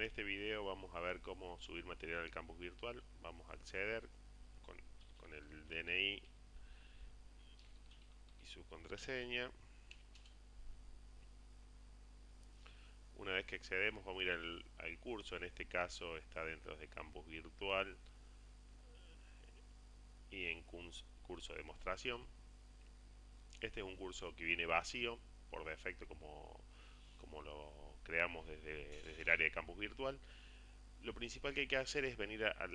En este video vamos a ver cómo subir material al campus virtual. Vamos a acceder con, con el DNI y su contraseña. Una vez que accedemos vamos a ir al, curso, en este caso está dentro de campus virtual y en curso de demostración. Este es un curso que viene vacío por defecto como, como lo creamos desde, el área de campus virtual. Lo principal que hay que hacer es venir a,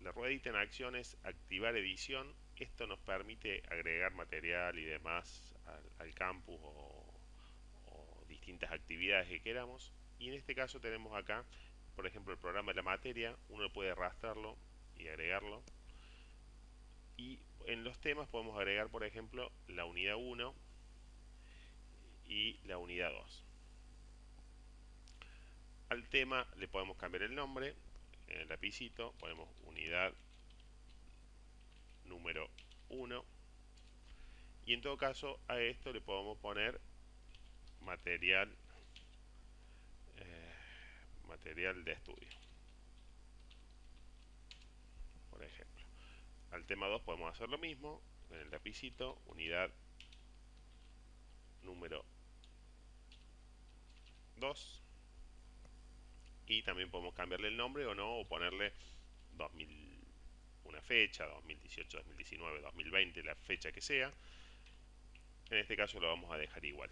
la ruedita en acciones, activar edición. Esto nos permite agregar material y demás al, campus o, distintas actividades que queramos. Y en este caso tenemos acá, por ejemplo, el programa de la materia. Uno puede arrastrarlo y agregarlo y en los temas podemos agregar por ejemplo la unidad 1 y la unidad 2 al tema le podemos cambiar el nombre en el lapicito ponemos unidad número 1 y en todo caso a esto le podemos poner material eh, material de estudio. Por ejemplo al tema 2 podemos hacer lo mismo en el lapicito, unidad número 2 y también podemos cambiarle el nombre o no o ponerle 2000 una fecha 2018 2019 2020 la fecha que sea. En este caso lo vamos a dejar igual